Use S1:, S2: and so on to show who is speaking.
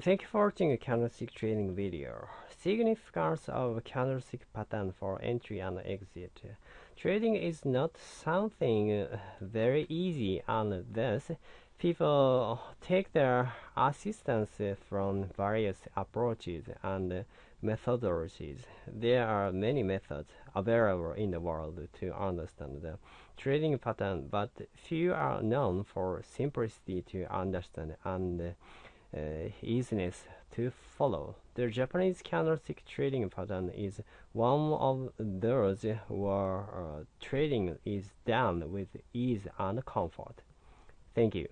S1: Thank you for watching a candlestick trading video. Significance of candlestick pattern for entry and exit. Trading is not something very easy and thus people take their assistance from various approaches and methodologies. There are many methods available in the world to understand the trading pattern, but few are known for simplicity to understand and easiness to follow. The Japanese candlestick trading pattern is one of those where uh, trading is done with ease and comfort. Thank you.